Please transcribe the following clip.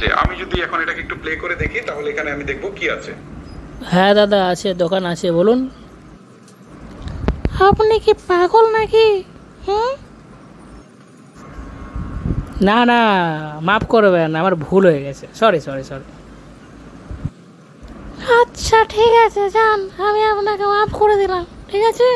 যে আমি যদি এখন এটাকে একটু প্লে করে দেখি তাহলে এখানে আমি দেখব কি আছে। হ্যাঁ দাদা আছে দোকান আছে বলুন। আপনি কি পাগল নাকি? হুম? না না মাফ করবেন আমার ভুল হয়ে গেছে। সরি সরি সরি আচ্ছা ঠিক আছে যান আমি আপনাকে মাফ করে দিলাম ঠিক আছে?